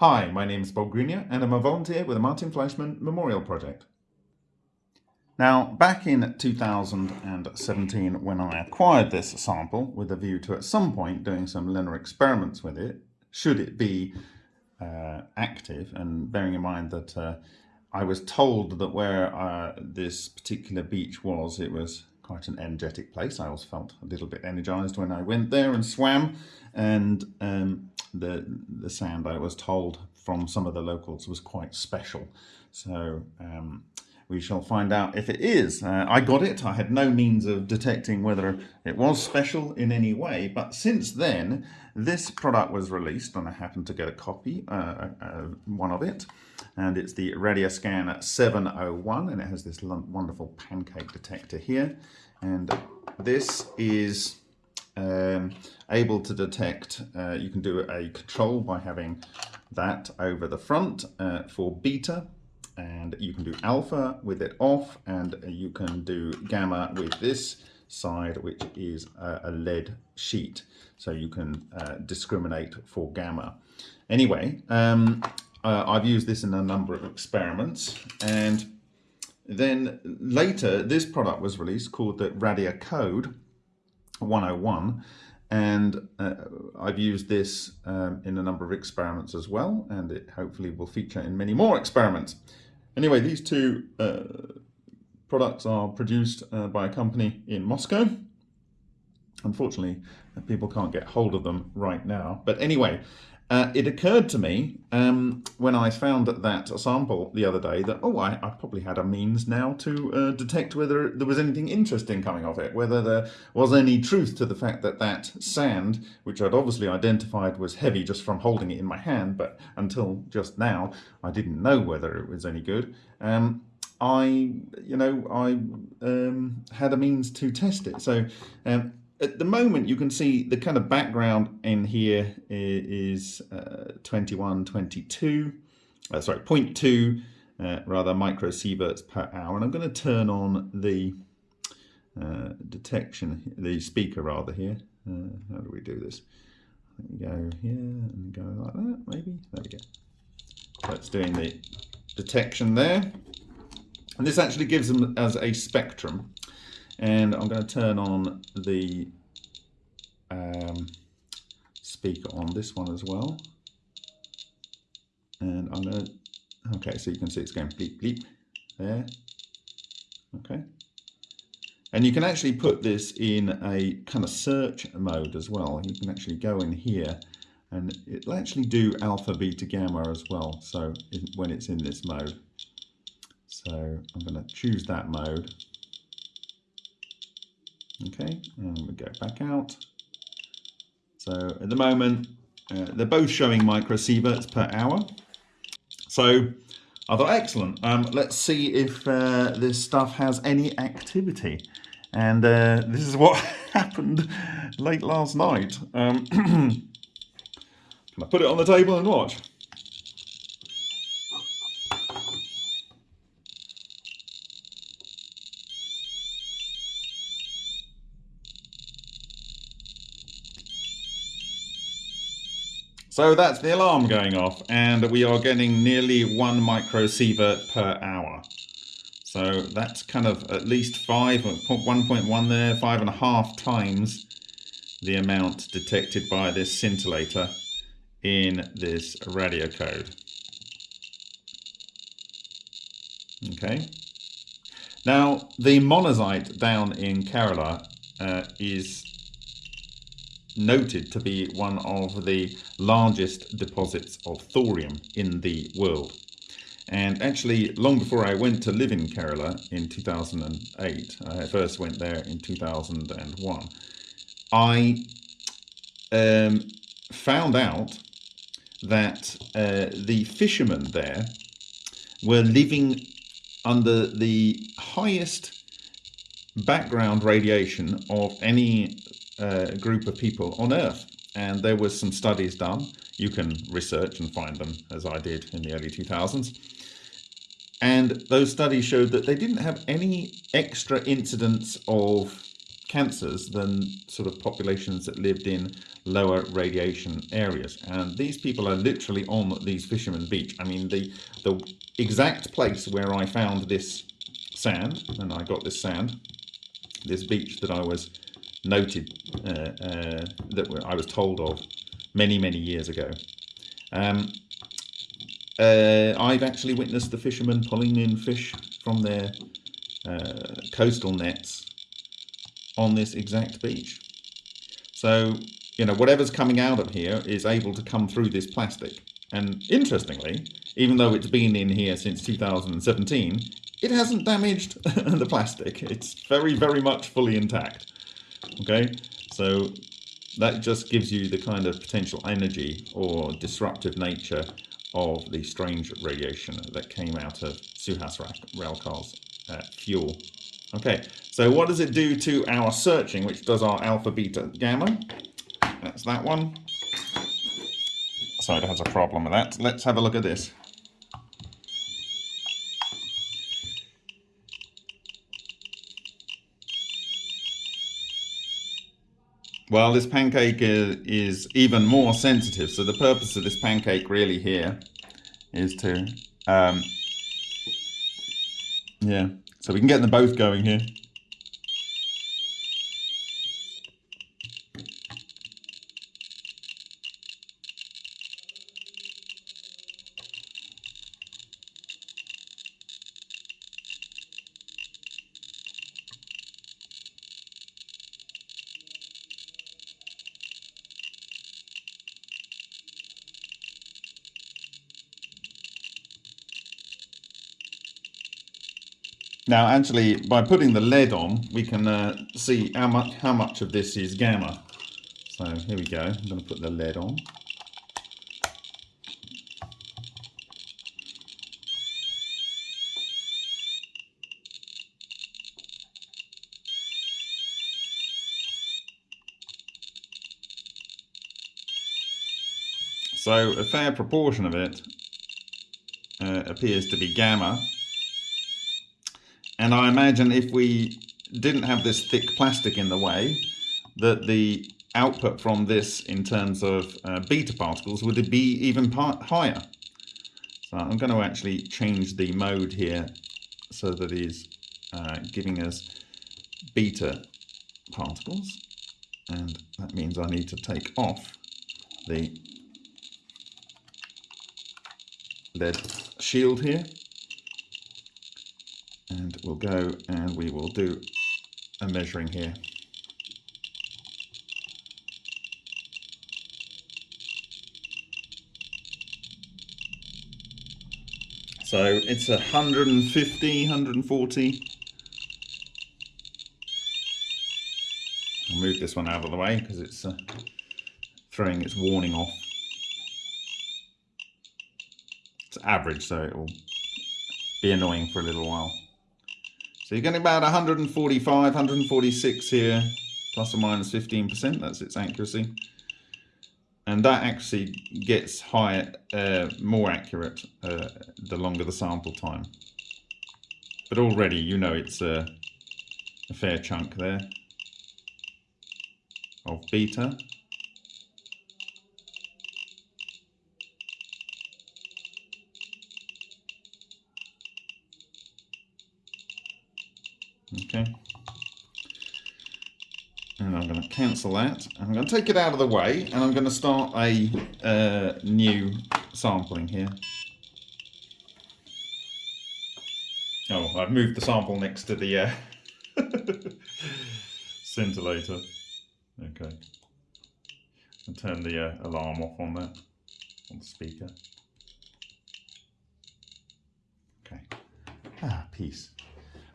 Hi, my name is Bob Greenyer and I'm a volunteer with the Martin Fleischmann Memorial Project. Now, back in 2017, when I acquired this sample with a view to at some point doing some LENR experiments with it, should it be uh, active, and bearing in mind that uh, I was told that where uh, this particular beach was, it was quite an energetic place. I always felt a little bit energized when I went there and swam, and um, the the sand I was told from some of the locals was quite special. So um, we shall find out if it is. Uh, I got it. I had no means of detecting whether it was special in any way. But since then, this product was released and I happened to get a copy, uh, uh, one of it. And it's the Radioscan 701 and it has this wonderful pancake detector here. And this is um, able to detect, uh, you can do a control by having that over the front uh, for beta and you can do alpha with it off and you can do gamma with this side which is a, lead sheet. So you can uh, discriminate for gamma. Anyway um, uh, I've used this in a number of experiments and then later this product was released called the Radiocode 101 and uh, I've used this um, in a number of experiments as well and it hopefully will feature in many more experiments. Anyway, these two uh, products are produced uh, by a company in Moscow. Unfortunately, people can't get hold of them right now. But anyway, uh, it occurred to me um, when I found that sample the other day that, oh, I, I probably had a means now to uh, detect whether there was anything interesting coming off it, whether there was any truth to the fact that that sand, which I'd obviously identified was heavy just from holding it in my hand, but until just now, I didn't know whether it was any good. Um, I, you know, I um, had a means to test it. So um, at the moment you can see the kind of background in here is uh, 21, 22, uh, sorry, 0.2 uh, rather microsieverts per hour. And I'm going to turn on the uh, detection, the speaker rather here. Uh, how do we do this? go here and go like that, maybe. There we go. It's doing the detection there. And this actually gives them as a spectrum and I'm going to turn on the um, speaker on this one as well. And I'm going to okay so you can see it's going bleep bleep there. Okay. And you can actually put this in a kind of search mode as well. You can actually go in here and it'll actually do alpha beta gamma as well so when it's in this mode. So I'm going to choose that mode Okay, and we go back out. So at the moment, uh, they're both showing microsieverts per hour. So I thought, excellent. Um, let's see if uh, this stuff has any activity. And uh, this is what happened late last night. Um, can I put it on the table and watch? So that's the alarm going off and we are getting nearly one microsievert per hour. So that's kind of at least five, 1.1 there, five and a half times the amount detected by this scintillator in this Radiocode. Okay. Now the monazite down in Kerala uh, is noted to be one of the largest deposits of thorium in the world. And actually, long before I went to live in Kerala in 2008, I first went there in 2001, I um, found out that uh, the fishermen there were living under the highest background radiation of any uh, group of people on Earth. And there was some studies done. You can research and find them, as I did in the early 2000s. And those studies showed that they didn't have any extra incidents of cancers than sort of populations that lived in lower radiation areas. And these people are literally on these fishermen beach. I mean, the, the exact place where I found this sand, and I got this sand, this beach that I was noted, uh, uh, that I was told of many, many years ago. Um, uh, I've actually witnessed the fishermen pulling in fish from their coastal nets on this exact beach. So, you know, whatever's coming out of here is able to come through this plastic. And interestingly, even though it's been in here since 2017, it hasn't damaged the plastic. It's very, very much fully intact. Okay, so that just gives you the kind of potential energy or disruptive nature of the strange radiation that came out of Suhas Ralkar's uh, fuel. Okay, so what does it do to our searching, which does our alpha, beta, gamma? That's that one. So it has a problem with that. Let's have a look at this. Well, this pancake is even more sensitive. So the purpose of this pancake really here is to, um, yeah, so we can get them both going here. Now, actually, by putting the lead on, we can uh, see how much, how much of this is gamma. So here we go. I'm going to put the lead on. So a fair proportion of it uh, appears to be gamma and I imagine if we didn't have this thick plastic in the way, that the output from this in terms of uh, beta particles would be even higher. So I'm going to actually change the mode here so that is uh, giving us beta particles. And that means I need to take off the lead shield here and we'll go and we will do a measuring here. So it's 150, 140. I'll move this one out of the way because it's uh, throwing its warning off. It's average, so it will be annoying for a little while. So you're getting about 145, 146 here, plus or minus 15%, that's its accuracy. And that actually gets higher, uh, more accurate uh, the longer the sample time. But already you know it's a, a fair chunk there of beta. Okay. And I'm going to cancel that. I'm going to take it out of the way and I'm going to start a uh, new sampling here. Oh, I've moved the sample next to the uh, scintillator. Okay. And turn the uh, alarm off on that, on the speaker. Okay. Ah, peace.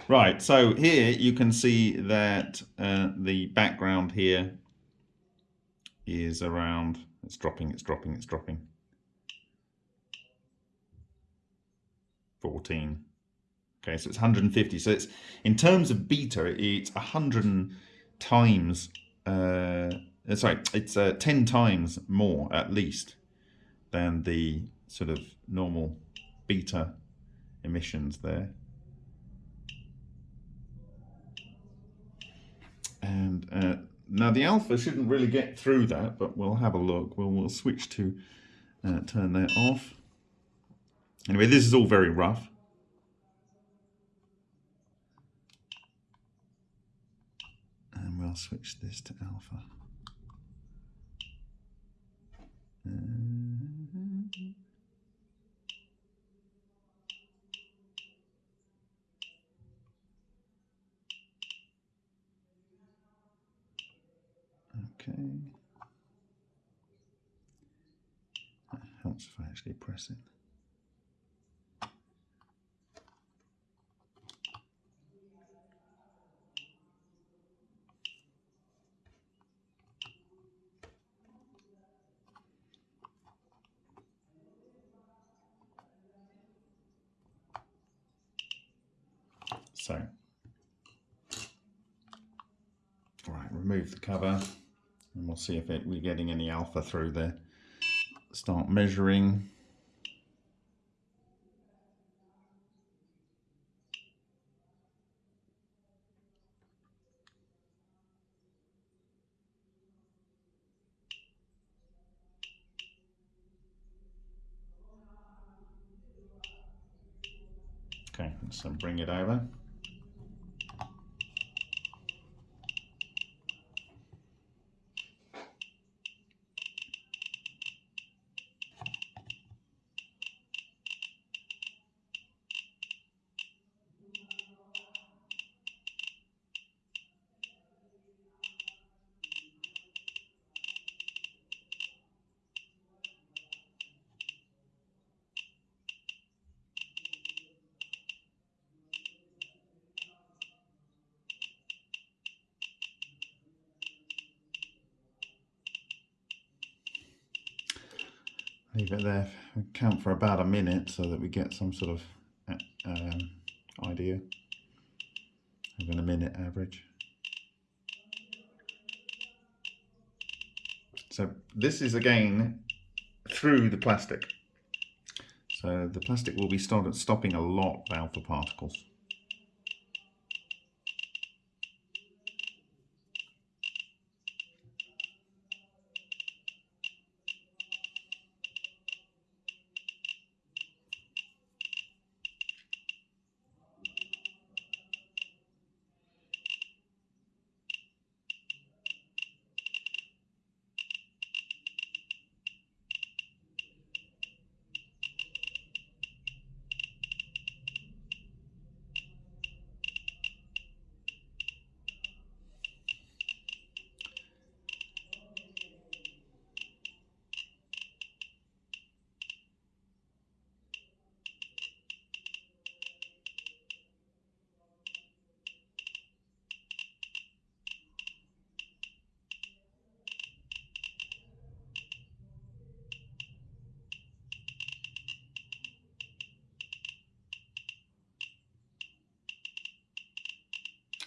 Right, so here you can see that uh, the background here is around, it's dropping, it's dropping, it's dropping. 14. Okay, so it's 150. So it's in terms of beta, it's 100 times, uh, uh, sorry, it's uh, 10 times more at least than the sort of normal beta emissions there. And uh, now the alpha shouldn't really get through that, but we'll have a look. We'll, we'll switch to uh, turn that off. Anyway, this is all very rough. And we'll switch this to alpha. Okay. That helps if I actually press it. So, right, remove the cover and we'll see if it, we're getting any alpha through there. Start measuring. Okay, so bring it over. Leave it there, count for about a minute so that we get some sort of uh, um, idea of a minute average. So this is again through the plastic. So the plastic will be started stopping a lot of alpha particles.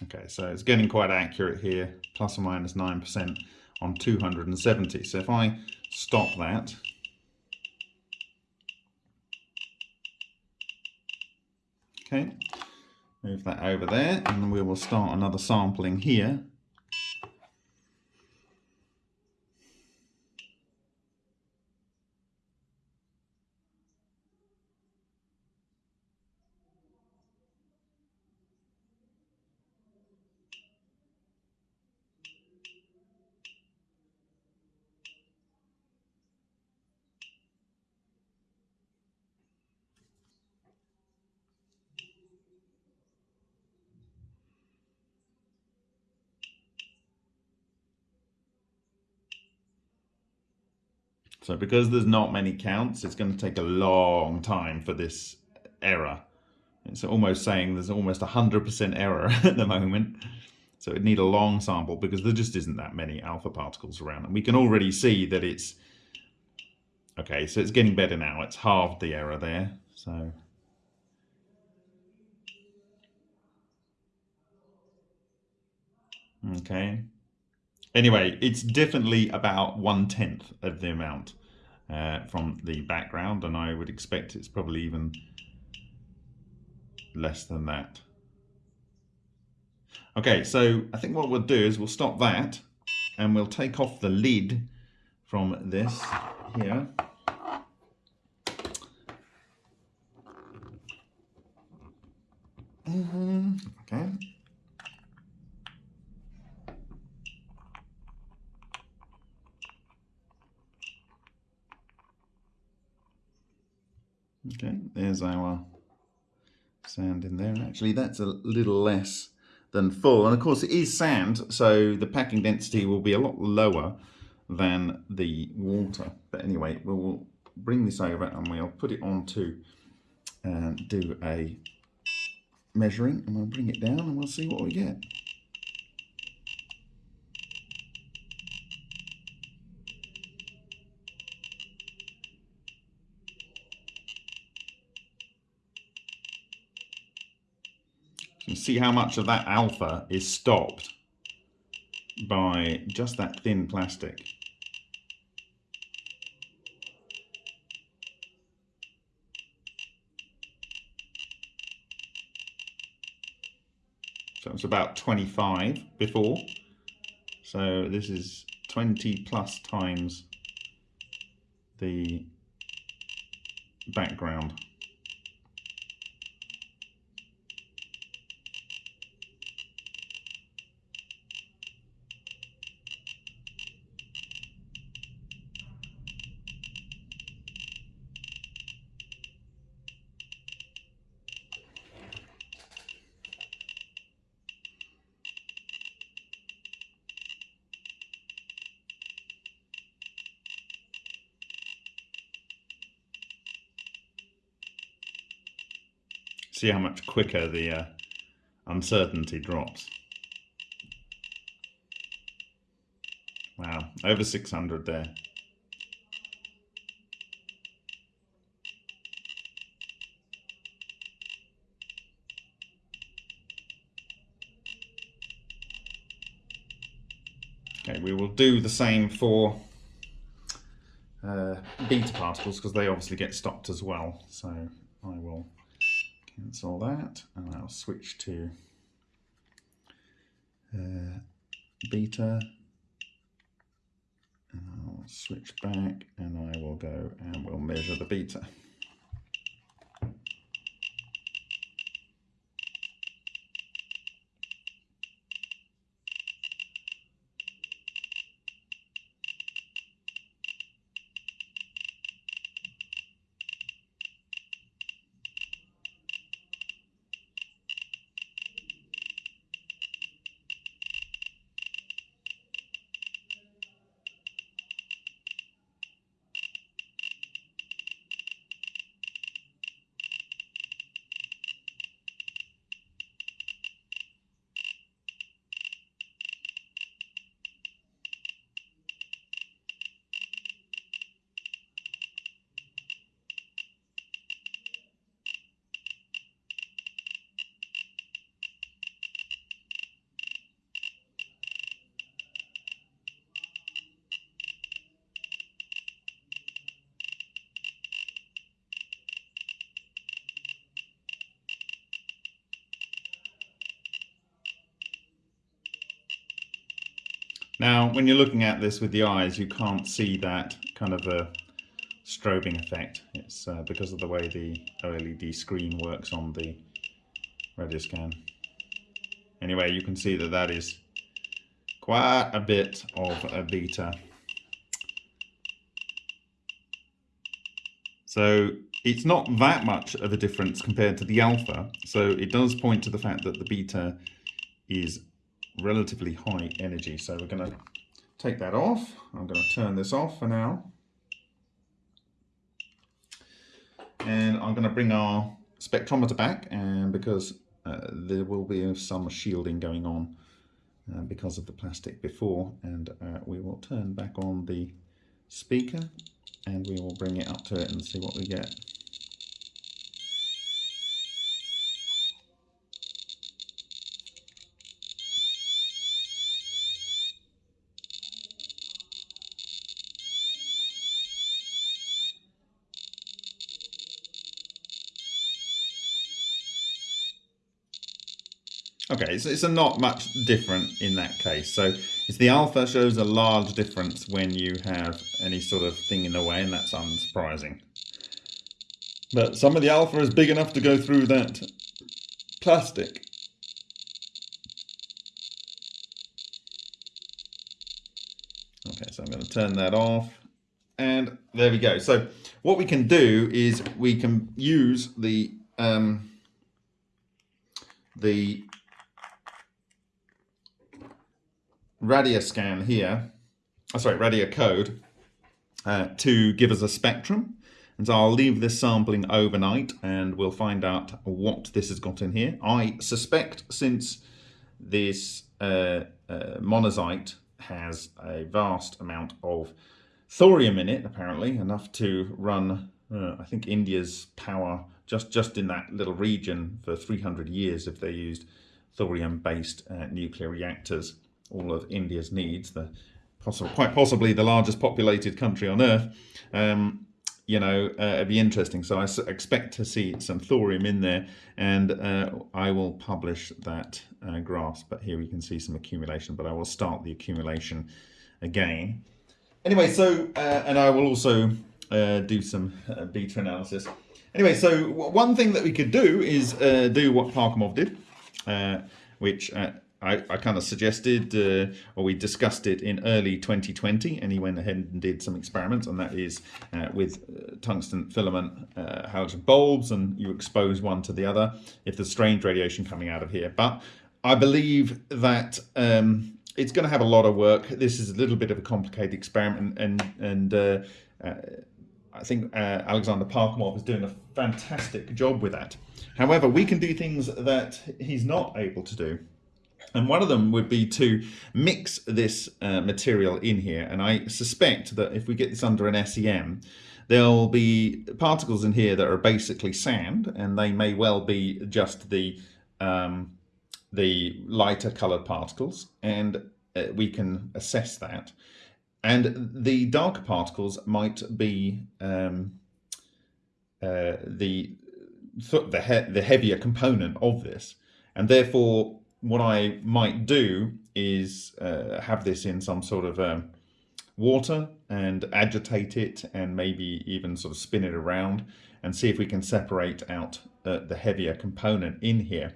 Okay, so it's getting quite accurate here, plus or minus 9% on 270. So if I stop that, okay, move that over there, and we will start another sampling here. So because there's not many counts, it's going to take a long time for this error. It's almost saying there's almost 100% error at the moment. So it'd need a long sample because there just isn't that many alpha particles around. And we can already see that it's, okay, so it's getting better now. It's halved the error there. So Okay. Anyway, it's definitely about one tenth of the amount uh, from the background, and I would expect it's probably even less than that. Okay, so I think what we'll do is we'll stop that and we'll take off the lid from this here. Mm -hmm. Okay. Okay, there's our sand in there. And actually, that's a little less than full. And of course, it is sand, so the packing density will be a lot lower than the water. But anyway, we'll bring this over and we'll put it on to uh, do a measuring and we'll bring it down and we'll see what we get. You see how much of that alpha is stopped by just that thin plastic. So it was about 25 before. So this is 20 plus times the background. See how much quicker the uh, uncertainty drops. Wow, over 600 there. Okay, we will do the same for uh, beta particles because they obviously get stopped as well. So cancel that and I'll switch to uh, beta and I'll switch back and I will go and we'll measure the beta. Now, when you're looking at this with the eyes, you can't see that kind of a strobing effect. It's uh, because of the way the OLED screen works on the Radioscan. Anyway, you can see that that is quite a bit of a beta. So it's not that much of a difference compared to the alpha. So it does point to the fact that the beta is relatively high energy. So we're going to take that off. I'm going to turn this off for now. And I'm going to bring our spectrometer back and because uh, there will be some shielding going on uh, because of the plastic before and uh, we will turn back on the speaker and we will bring it up to it and see what we get. Okay, it's, it's not much different in that case. So it's the alpha shows a large difference when you have any sort of thing in the way, and that's unsurprising. But some of the alpha is big enough to go through that plastic. Okay, so I'm going to turn that off. And there we go. So what we can do is we can use the um, the Radioscan here, oh, sorry, Radiocode, uh, to give us a spectrum. And so I'll leave this sampling overnight and we'll find out what this has got in here. I suspect since this uh, uh, monazite has a vast amount of thorium in it, apparently, enough to run, uh, I think, India's power just, just in that little region for 300 years if they used thorium-based uh, nuclear reactors all of India's needs, the possible, quite possibly the largest populated country on Earth, um, you know, uh, it'd be interesting. So I expect to see some thorium in there, and uh, I will publish that uh, graph. But here we can see some accumulation, but I will start the accumulation again. Anyway, so, uh, and I will also uh, do some uh, beta analysis. Anyway, so one thing that we could do is do what Parkhomov did, which I, I kind of suggested, uh, or we discussed it in early 2020, and he went ahead and did some experiments, and that is uh, with uh, tungsten filament uh, halogen bulbs, and you expose one to the other if there's strange radiation coming out of here. But I believe that um, it's going to have a lot of work. This is a little bit of a complicated experiment, and and, uh, uh, I think Alexander Parkhomov is doing a fantastic job with that. However, we can do things that he's not able to do. And one of them would be to mix this uh, material in here. And I suspect that if we get this under an SEM, there'll be particles in here that are basically sand, and they may well be just the um, the lighter colored particles, and uh, we can assess that. And the darker particles might be um, uh, the the, he the heavier component of this, and therefore what I might do is uh, have this in some sort of um, water and agitate it and maybe even sort of spin it around and see if we can separate out uh, the heavier component in here.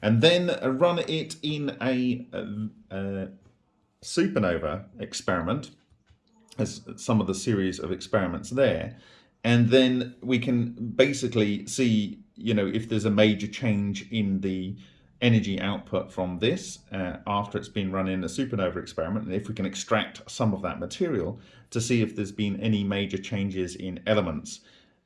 And then run it in a, a, a supernova experiment as some of the series of experiments there. And then we can basically see, you know, if there's a major change in the energy output from this uh, after it's been run in a supernova experiment and if we can extract some of that material to see if there's been any major changes in elements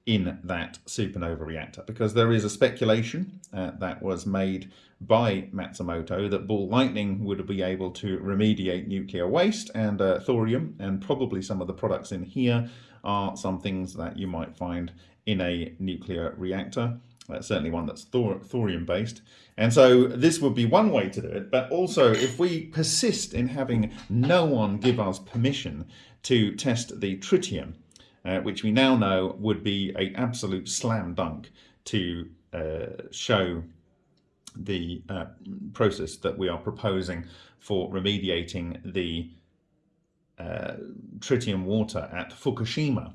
in that supernova reactor. Because there is a speculation uh, that was made by Matsumoto that ball lightning would be able to remediate nuclear waste and uh, thorium and probably some of the products in here are some things that you might find in a nuclear reactor uh, certainly one that's thor thorium based. And so this would be one way to do it, but also if we persist in having no one give us permission to test the tritium, uh, which we now know would be a absolute slam dunk to uh, show the uh, process that we are proposing for remediating the uh, tritium water at Fukushima.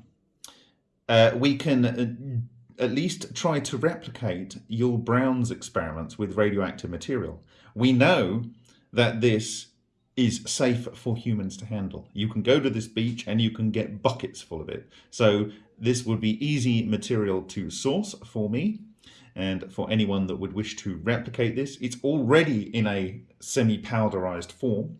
Uh, we can at least try to replicate Yull Brown's experiments with radioactive material. We know that this is safe for humans to handle. You can go to this beach and you can get buckets full of it. So this would be easy material to source for me and for anyone that would wish to replicate this. It's already in a semi-powderized form.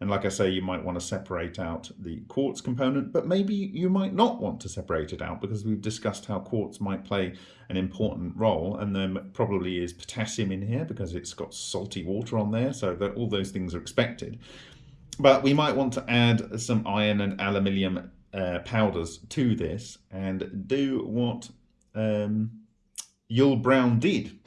And like I say, you might want to separate out the quartz component, but maybe you might not want to separate it out because we've discussed how quartz might play an important role. And there probably is potassium in here because it's got salty water on there. So that all those things are expected. But we might want to add some iron and aluminium uh, powders to this and do what um, Yull Brown did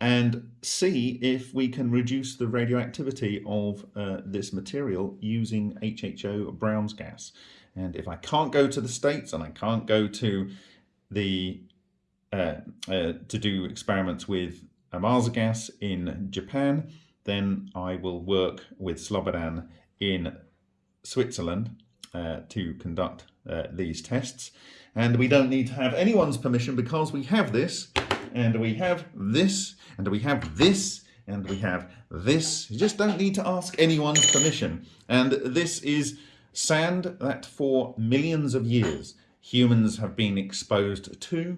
and see if we can reduce the radioactivity of uh, this material using HHO Brown's gas. And if I can't go to the States and I can't go to the uh, uh, to do experiments with Ohmasa gas in Japan, then I will work with Slobodan in Switzerland uh, to conduct uh, these tests. And we don't need to have anyone's permission because we have this, and we have this, and we have this, and we have this. You just don't need to ask anyone's permission. And this is sand that for millions of years humans have been exposed to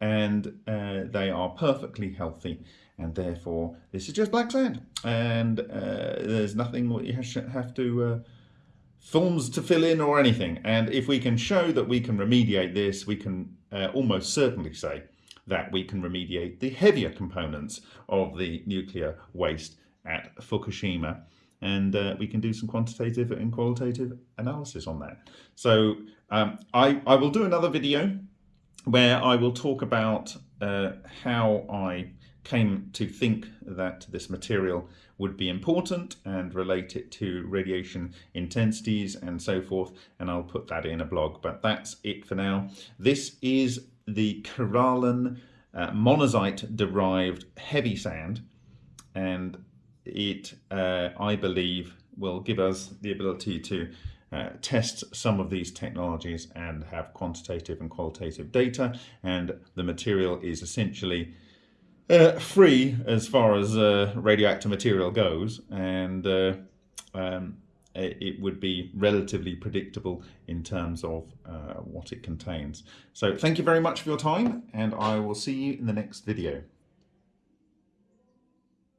and uh, they are perfectly healthy and therefore this is just black sand and uh, there's nothing that you have to uh, forms to fill in or anything and if we can show that we can remediate this we can uh, almost certainly say that we can remediate the heavier components of the nuclear waste at Fukushima and uh, we can do some quantitative and qualitative analysis on that. So um, I, I will do another video where I will talk about uh, how I came to think that this material would be important and relate it to radiation intensities and so forth and I'll put that in a blog but that's it for now. This is the Kerala uh, monazite derived heavy sand and it uh, I believe will give us the ability to uh, test some of these technologies and have quantitative and qualitative data and the material is essentially uh, free as far as uh, radioactive material goes and uh, um, it would be relatively predictable in terms of uh, what it contains. So thank you very much for your time and I will see you in the next video.